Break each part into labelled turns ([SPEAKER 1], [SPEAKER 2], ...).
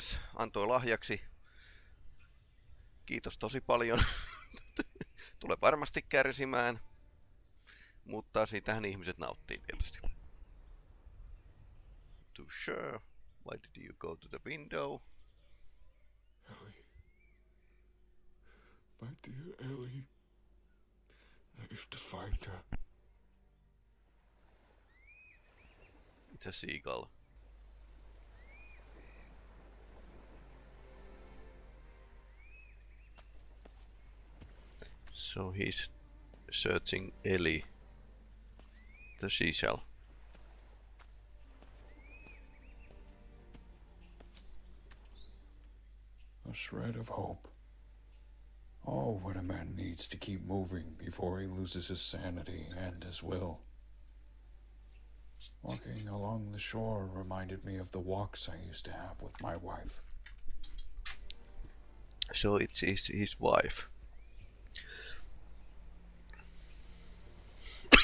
[SPEAKER 1] mies antoi lahjaksi. Kiitos tosi paljon. Tulee varmasti kärsimään. Mutta siitähän ihmiset nauttii tietysti. To sure. Why did you go to the window?
[SPEAKER 2] Ellie. My dear Ellie. I have to find her.
[SPEAKER 1] It's a seagull. So he's searching Ellie, the seashell.
[SPEAKER 2] A shred of hope. Oh, what a man needs to keep moving before he loses his sanity and his will. Walking along the shore reminded me of the walks I used to have with my wife.
[SPEAKER 1] So it's his, his wife.
[SPEAKER 2] We've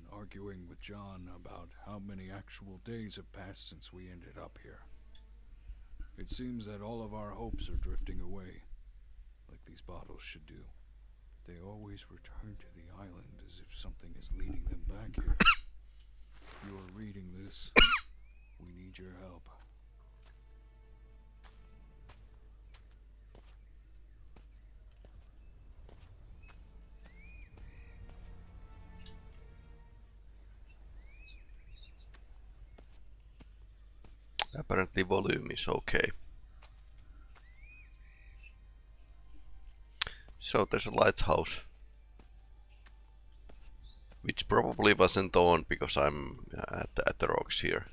[SPEAKER 2] been arguing with John about how many actual days have passed since we ended up here. It seems that all of our hopes are drifting away, like these bottles should do. They always return to the island as if something is leading them back here. You are reading this, we need your help.
[SPEAKER 1] Apparently volume is okay. So there's a lighthouse. Which probably wasn't on because I'm at the, at the rocks here.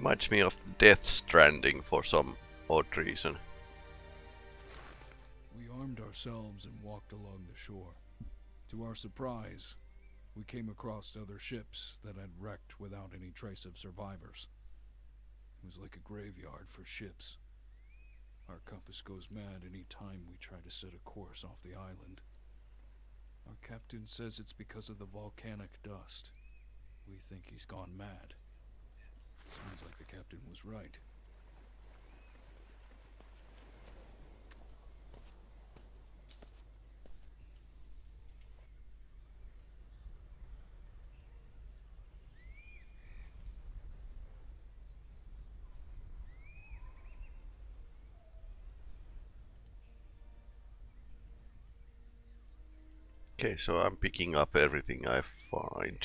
[SPEAKER 1] Reminds me of Death Stranding for some odd reason.
[SPEAKER 2] We armed ourselves and walked along the shore. To our surprise, we came across other ships that had wrecked without any trace of survivors. It was like a graveyard for ships. Our compass goes mad any time we try to set a course off the island. Our captain says it's because of the volcanic dust. We think he's gone mad. Sounds like the captain was right.
[SPEAKER 1] Okay, so I'm picking up everything I find.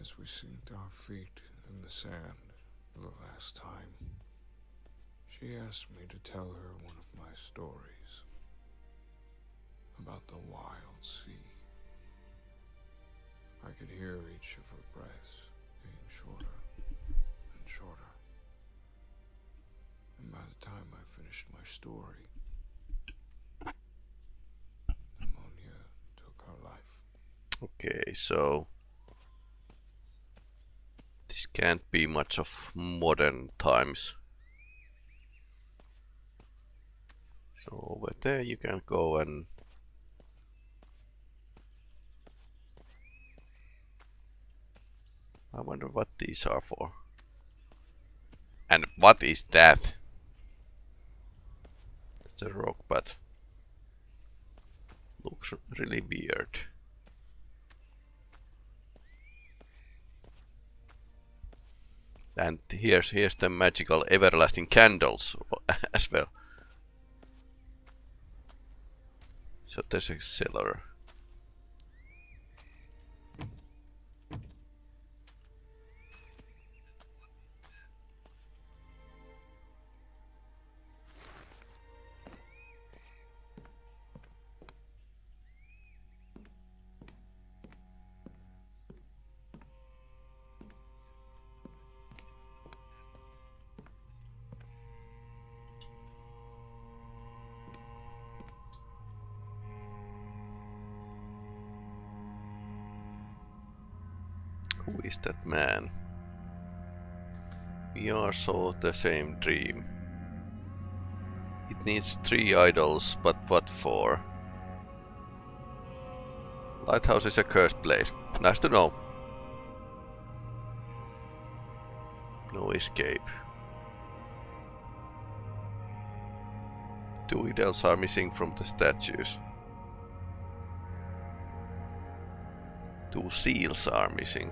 [SPEAKER 2] As we sinked our feet in the sand for the last time, she asked me to tell her one of my stories about the wild sea. I could hear each of her breaths getting shorter and shorter. And by the time I finished my story, pneumonia took her life.
[SPEAKER 1] Okay, so this can't be much of modern times. So over there you can go and I wonder what these are for. And what is that? It's a rock, but looks really weird. And here's here's the magical everlasting candles as well. So there's a cellar. We are so the same dream. It needs three idols, but what for? Lighthouse is a cursed place. Nice to know. No escape. Two idols are missing from the statues. Two seals are missing.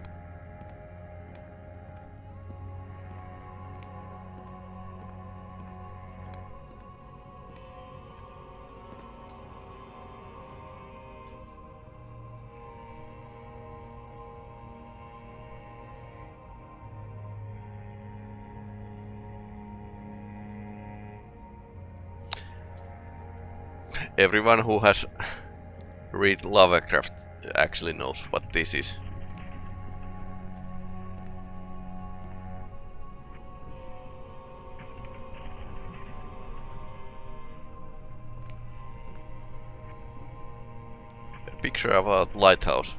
[SPEAKER 1] Everyone who has read Lovecraft actually knows what this is. A picture of a lighthouse.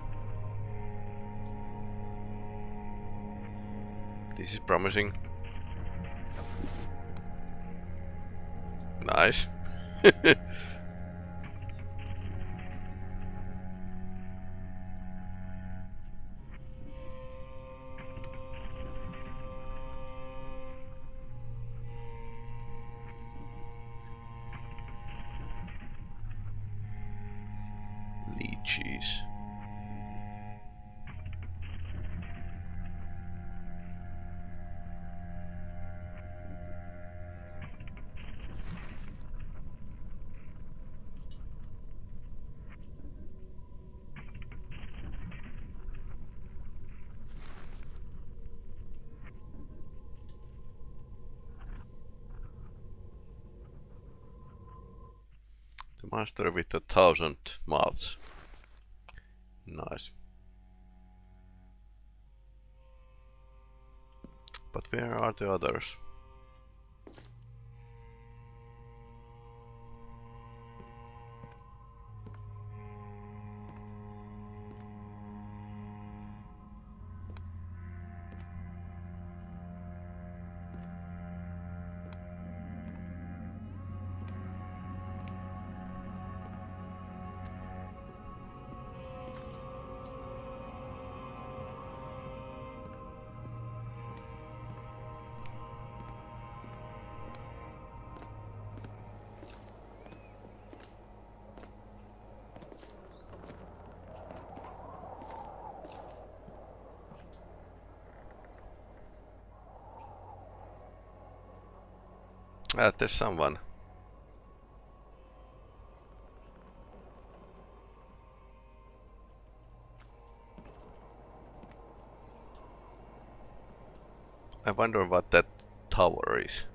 [SPEAKER 1] This is promising. Nice. The monster with a thousand mouths. Nice. But where are the others? Ah, there's someone. I wonder what that tower is.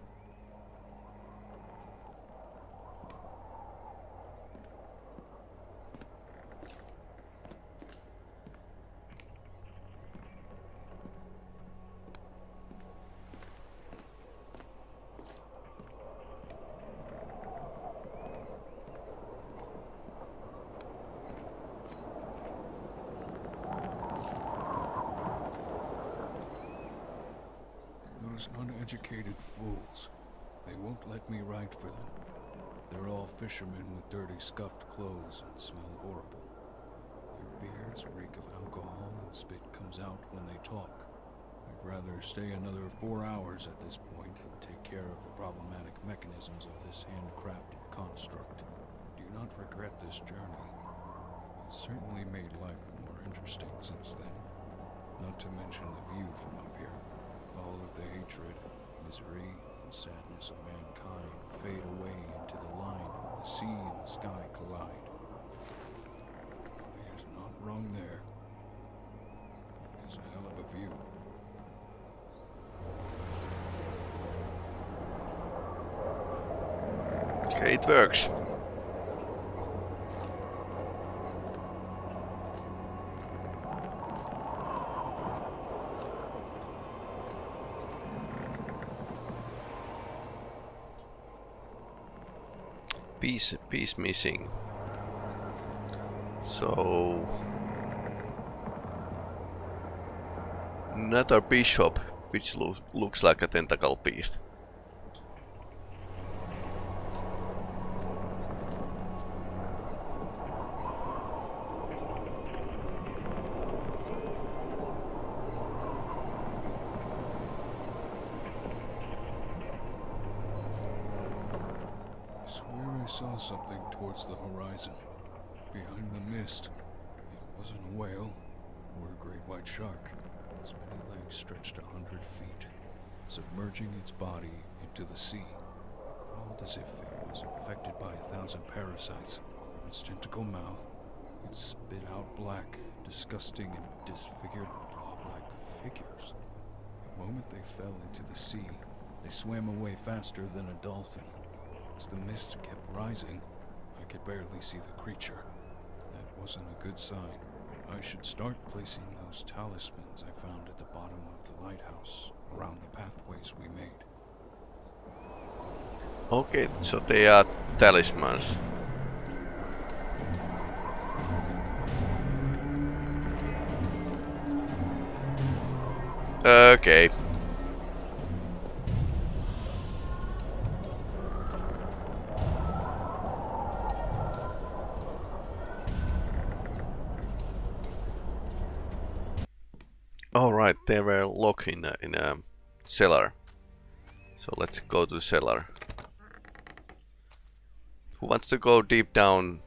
[SPEAKER 2] Those uneducated fools. They won't let me write for them. They're all fishermen with dirty, scuffed clothes and smell horrible. Their beards reek of alcohol and spit comes out when they talk. I'd rather stay another four hours at this point and take care of the problematic mechanisms of this handcrafted construct. Do not regret this journey. It's certainly made life more interesting since then. Not to mention the view from up here. All of the hatred, misery, and sadness of mankind fade away into the line where the sea and the sky collide. He is not wrong there. It is a hell of a view.
[SPEAKER 1] Okay, it works. Piece, piece missing. So Another bishop, which lo looks like a tentacle beast.
[SPEAKER 2] I swear I saw something towards the horizon. Behind the mist. It wasn't a whale or a great white shark. Its many legs stretched a hundred feet, submerging its body into the sea. It crawled as if it was infected by a thousand parasites. From its tentacle mouth, it spit out black, disgusting, and disfigured blob-like figures. The moment they fell into the sea, they swam away faster than a dolphin. As the mist kept rising, I could barely see the creature. That wasn't a good sign. I should start placing those talismans I found at the bottom of the lighthouse around the pathways we made.
[SPEAKER 1] Okay, so they are talismans. Okay. All right, they were locked in a, in a cellar. So let's go to cellar. Who wants to go deep down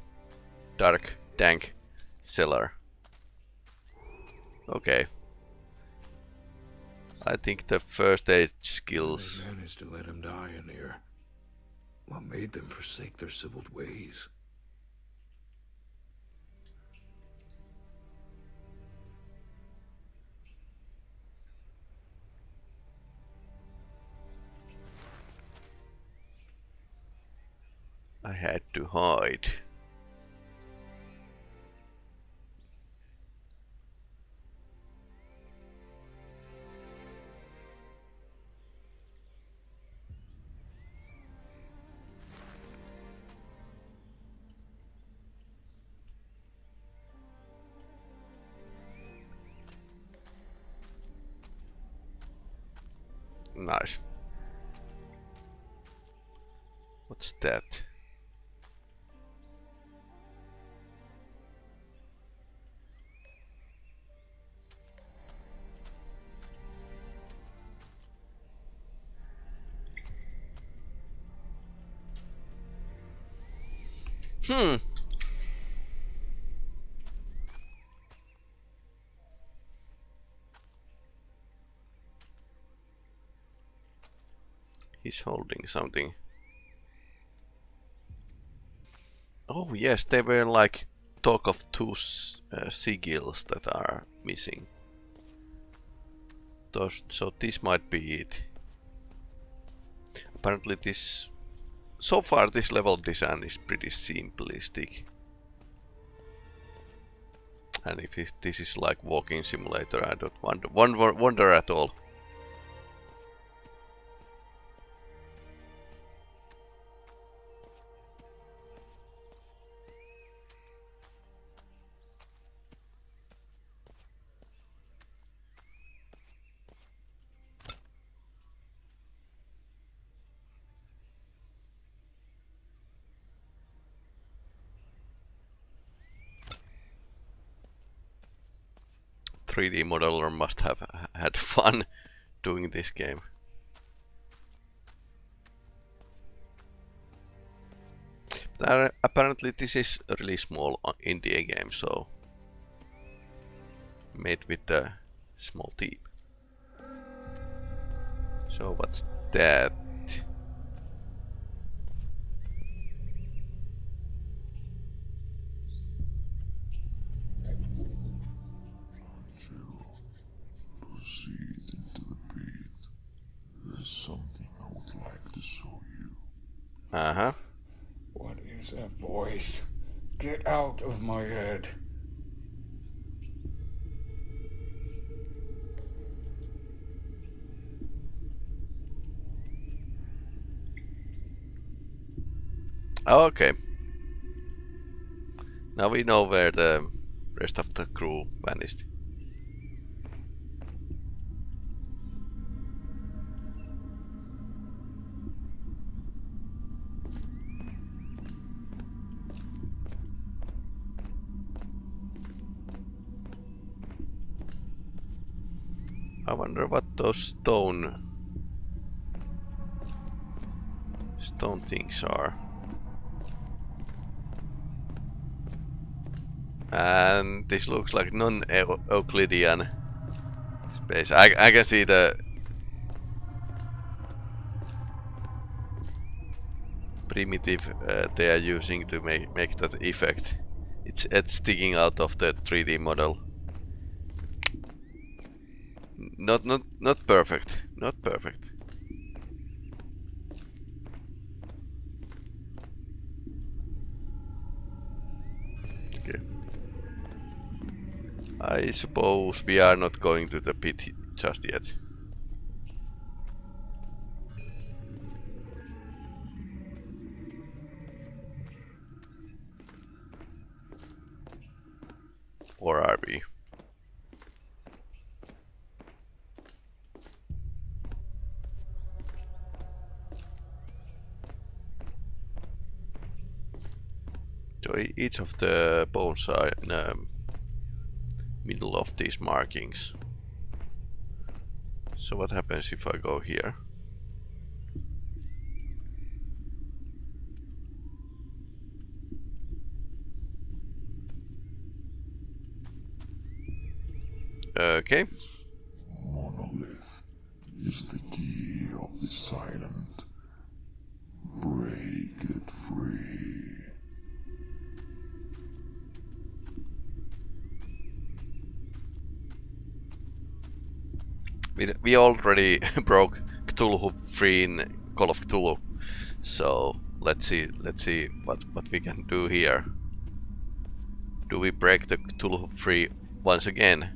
[SPEAKER 1] dark dank cellar? Okay. I think the first aid skills.
[SPEAKER 3] Managed to let him die in here. What made them forsake their civiled ways?
[SPEAKER 1] I had to hide. Nice. What's that? Hmm. He's holding something. Oh yes, they were like talk of two uh, sigils that are missing. So this might be it. Apparently this... So far this level design is pretty simplistic. And if this is like walking simulator, I don't wonder, wonder, wonder at all. Three D modeler must have had fun doing this game. But apparently this is a really small uh, indie game, so made with a small team. So what's that?
[SPEAKER 3] My head.
[SPEAKER 1] Okay. Now we know where the rest of the crew vanished. Wonder what those stone stone things are. And this looks like non-Euclidean space. I, I can see the primitive uh, they are using to make, make that effect. It's, it's sticking out of the 3D model. Not not not perfect. Not perfect. Okay. I suppose we are not going to the pit just yet. Or are we? Each of the bones are in the middle of these markings. So what happens if I go here? Okay.
[SPEAKER 4] Monolith is the key of the silent. Break it free.
[SPEAKER 1] We, we already broke Cthulhu free in Call of Cthulhu. So let's see let's see what, what we can do here. Do we break the Cthulhu free once again?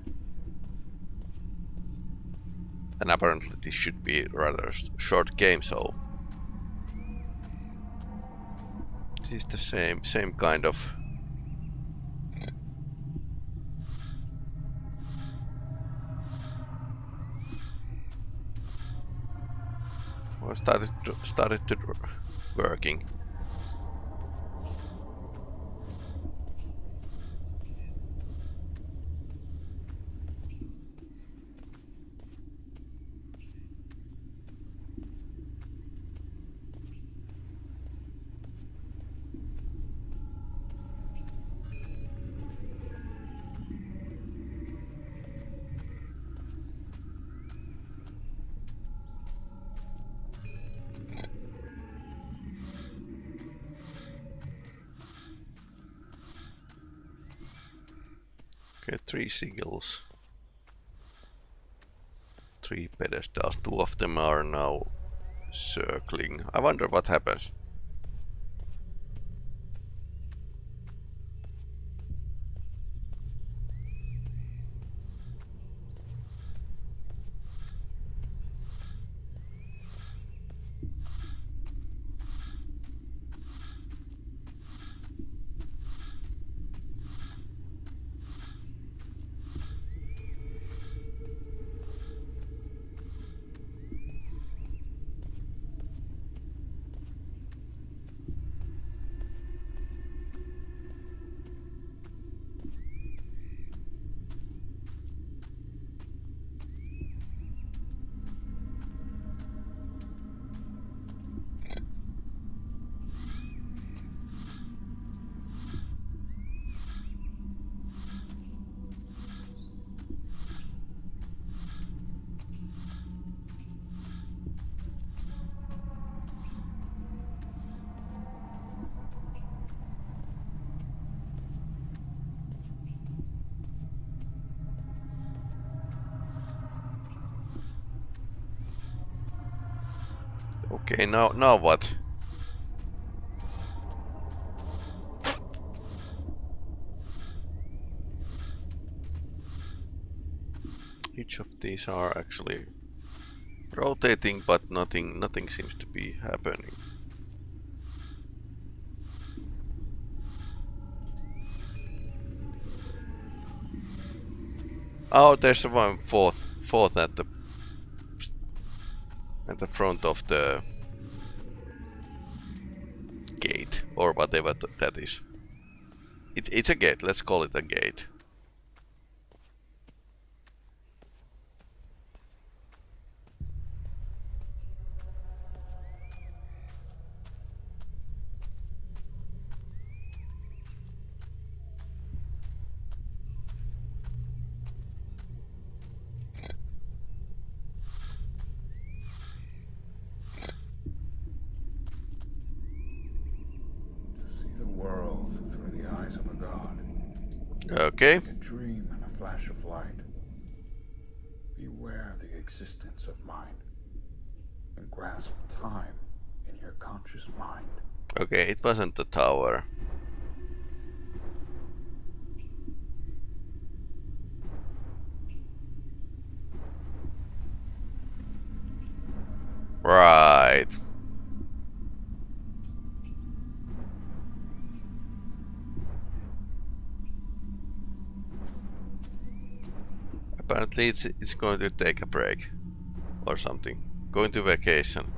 [SPEAKER 1] And apparently this should be rather short game, so this is the same same kind of started to, started to working. Seagulls. Three pedestals. Two of them are now circling. I wonder what happens. Okay, now now what? Each of these are actually rotating, but nothing nothing seems to be happening. Oh, there's one fourth fourth at the at the front of the or whatever that is. It, it's a gate. Let's call it a gate. Okay.
[SPEAKER 2] Like a dream and a flash of light. Beware the existence of mind. And grasp time in your conscious mind.
[SPEAKER 1] Okay, it wasn't the tower. Right. It's, it's going to take a break. Or something. Going to vacation.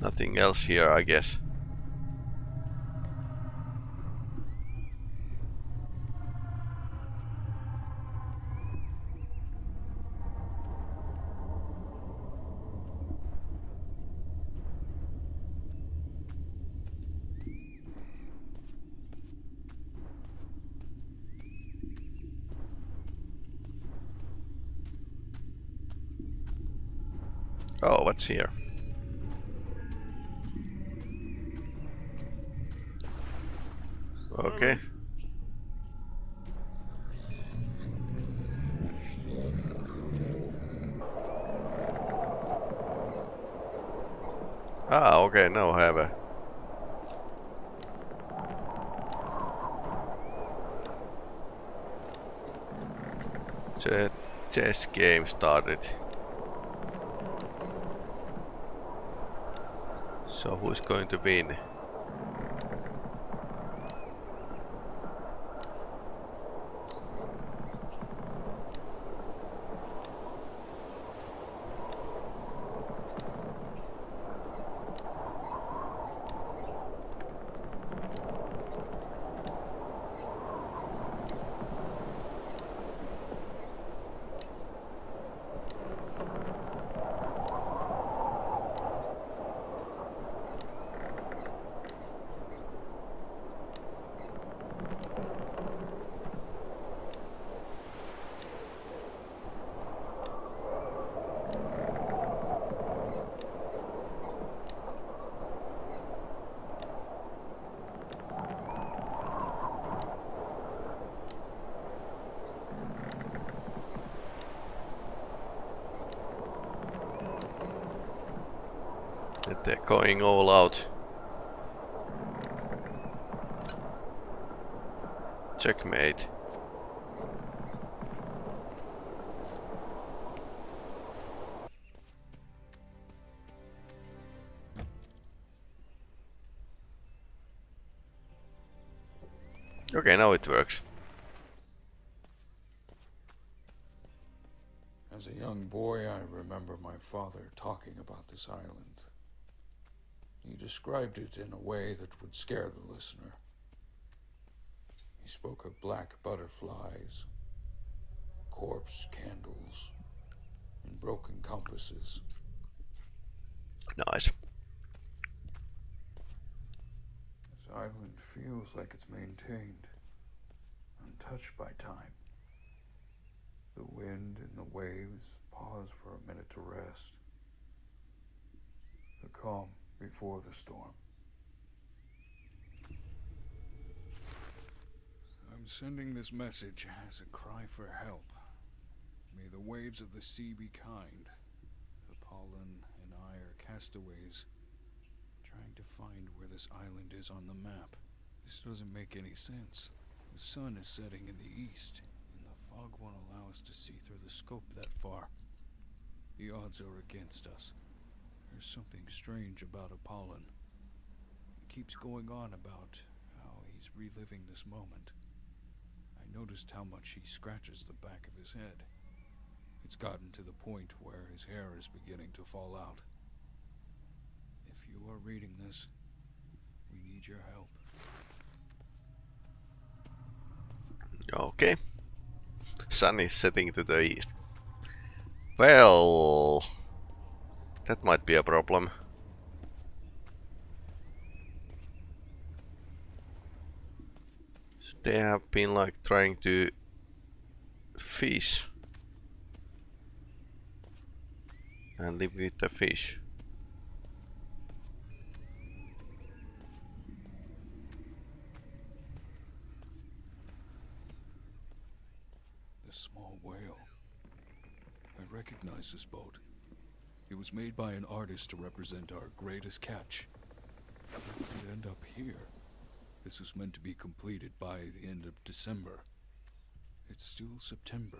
[SPEAKER 1] Nothing else here, I guess. Oh, what's here? Okay. Ah, okay, now I have a... Chess game started. So who's going to win? that they're going all out. Checkmate. Okay, now it works.
[SPEAKER 2] As a young boy, I remember my father talking about this island. Described it in a way that would scare the listener. He spoke of black butterflies, corpse candles, and broken compasses.
[SPEAKER 1] Nice.
[SPEAKER 2] This island feels like it's maintained, untouched by time. The wind and the waves pause for a minute to rest. The calm before the storm. I'm sending this message as a cry for help. May the waves of the sea be kind. Apollon and I are castaways, trying to find where this island is on the map. This doesn't make any sense. The sun is setting in the east, and the fog won't allow us to see through the scope that far. The odds are against us. There's something strange about Apollon. He keeps going on about how he's reliving this moment. I noticed how much he scratches the back of his head. It's gotten to the point where his hair is beginning to fall out. If you are reading this, we need your help.
[SPEAKER 1] Okay. Sun is setting to the east. Well... That might be a problem. They have been like trying to fish and live with the fish.
[SPEAKER 2] The small whale. I recognize this boat. It was made by an artist to represent our greatest catch. It end up here? This was meant to be completed by the end of December. It's still September.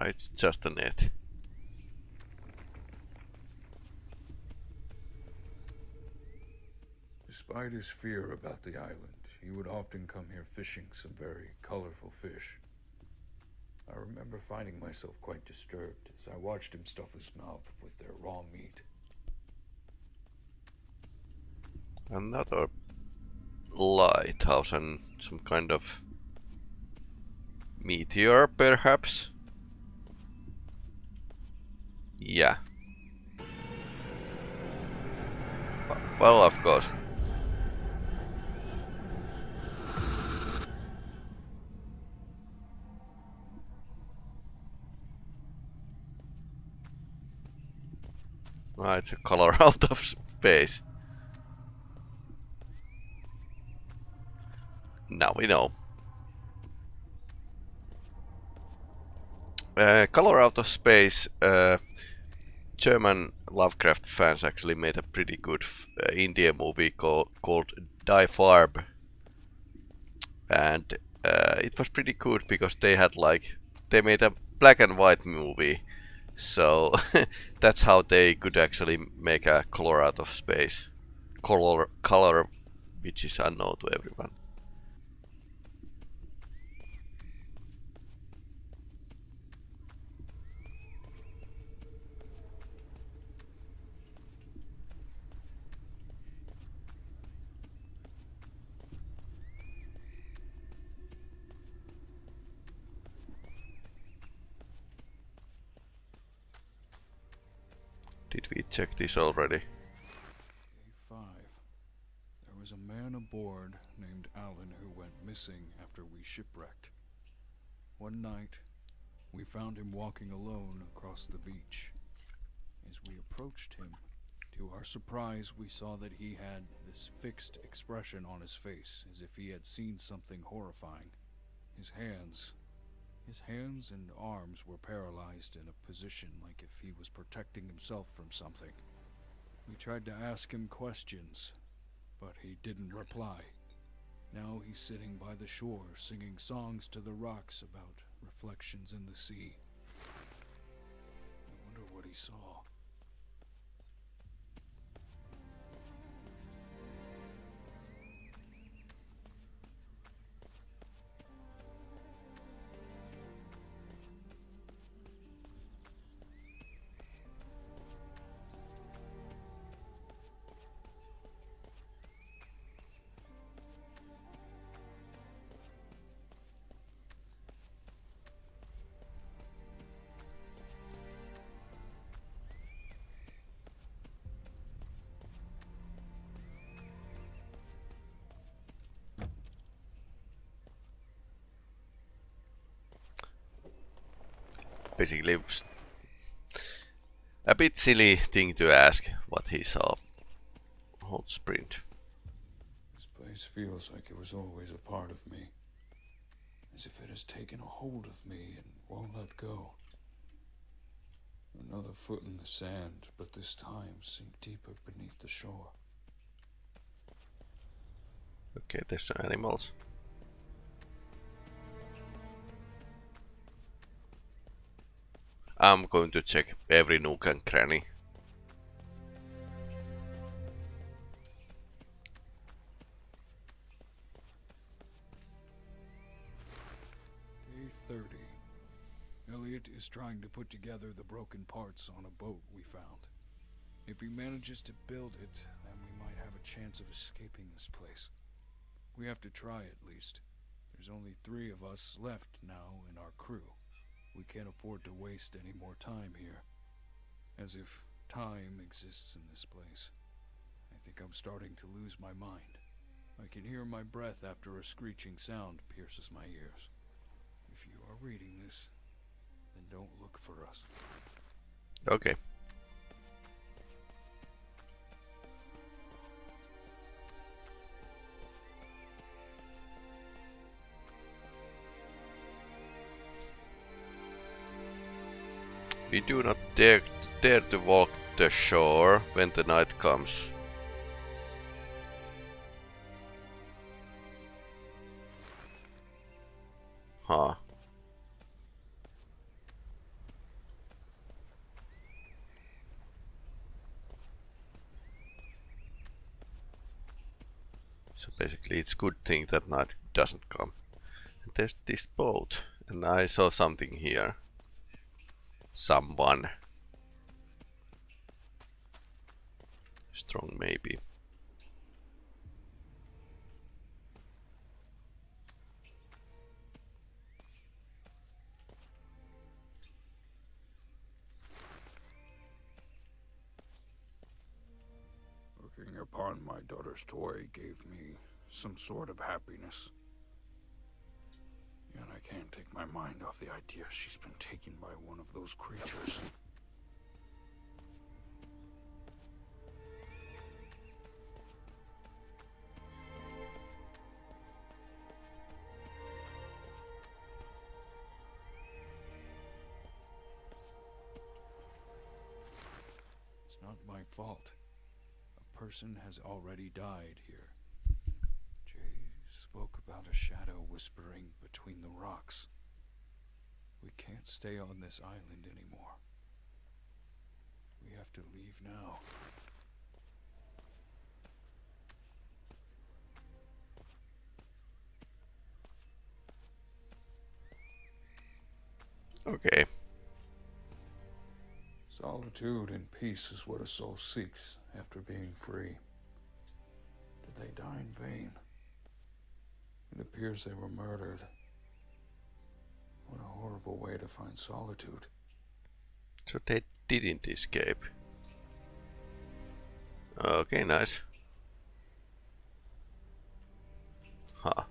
[SPEAKER 1] Ah, It's just a net.
[SPEAKER 2] Despite his fear about the island, he would often come here fishing some very colorful fish. I remember finding myself quite disturbed as I watched him stuff his mouth with their raw meat.
[SPEAKER 1] Another lighthouse and some kind of meteor, perhaps? Yeah. Well, of course. Ah, it's a color out of space. Now we know. Uh, Color Out of Space, uh, German Lovecraft fans actually made a pretty good uh, Indian movie called, called Die Farbe. And uh, it was pretty good because they had like, they made a black and white movie. So that's how they could actually make a color out of space. Color, color which is unknown to everyone. Did we check this already?
[SPEAKER 2] A5. There was a man aboard named Alan who went missing after we shipwrecked. One night, we found him walking alone across the beach. As we approached him, to our surprise, we saw that he had this fixed expression on his face, as if he had seen something horrifying. His hands, his hands and arms were paralyzed in a position like if he was protecting himself from something. We tried to ask him questions, but he didn't reply. Now he's sitting by the shore singing songs to the rocks about reflections in the sea. I wonder what he saw.
[SPEAKER 1] Basically, A bit silly thing to ask what he saw. Hot sprint.
[SPEAKER 2] This place feels like it was always a part of me. As if it has taken a hold of me and won't let go. Another foot in the sand, but this time sink deeper beneath the shore.
[SPEAKER 1] Okay, there's some animals. I'm going to check every nook and cranny.
[SPEAKER 2] Day 30. Elliot is trying to put together the broken parts on a boat we found. If he manages to build it, then we might have a chance of escaping this place. We have to try at least. There's only three of us left now in our crew. We can't afford to waste any more time here. As if time exists in this place. I think I'm starting to lose my mind. I can hear my breath after a screeching sound pierces my ears. If you are reading this, then don't look for us.
[SPEAKER 1] Okay. We do not dare, dare to walk the shore when the night comes. Huh. So basically it's good thing that night doesn't come. And there's this boat and I saw something here. Someone. Strong maybe.
[SPEAKER 3] Looking upon my daughter's toy gave me some sort of happiness. Yet I can't take my mind off the idea she's been taken by one of those creatures.
[SPEAKER 2] It's not my fault. A person has already died here. Spoke about a shadow whispering between the rocks. We can't stay on this island anymore. We have to leave now.
[SPEAKER 1] Okay.
[SPEAKER 2] Solitude and peace is what a soul seeks after being free. Did they die in vain? It appears they were murdered. What a horrible way to find solitude.
[SPEAKER 1] So they didn't escape. Okay, nice. Huh.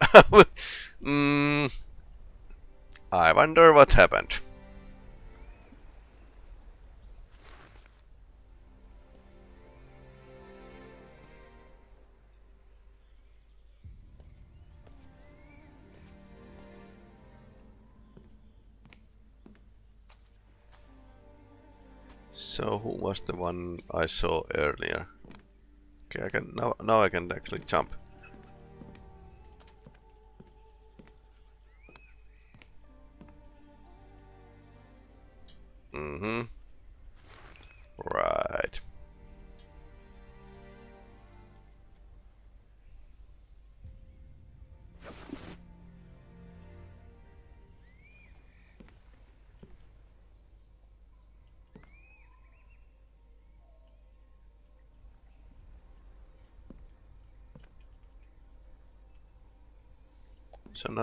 [SPEAKER 1] mm, I wonder what happened. So who was the one I saw earlier? Okay, I can now now I can actually jump.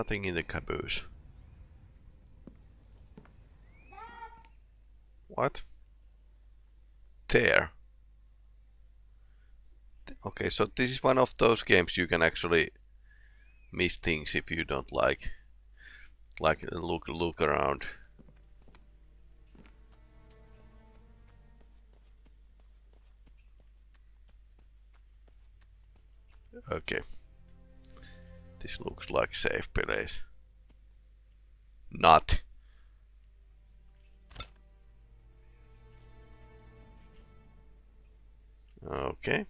[SPEAKER 1] Nothing in the caboose. What? There. Okay, so this is one of those games you can actually miss things if you don't like like uh, look look around. Okay. This looks like safe place. Not. Okay.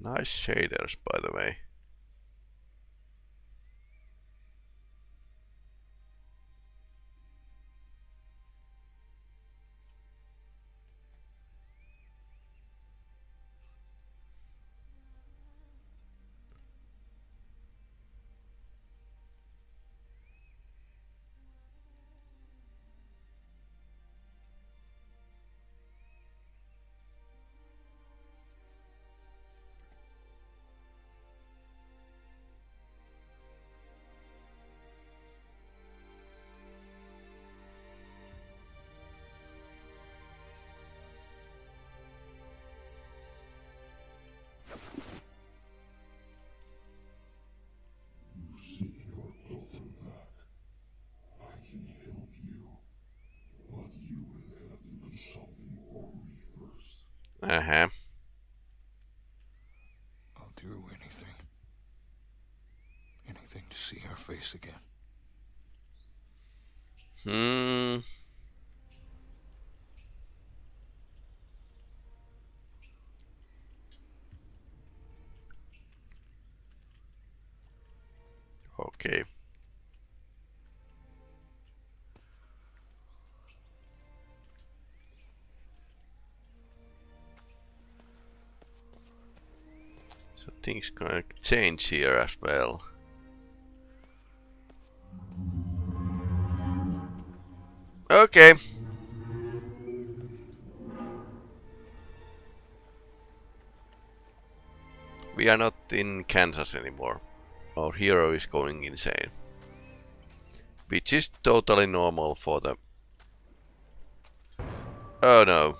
[SPEAKER 1] Nice shaders, by the way. Things gonna change here as well. Okay. We are not in Kansas anymore. Our hero is going insane. Which is totally normal for the... Oh no.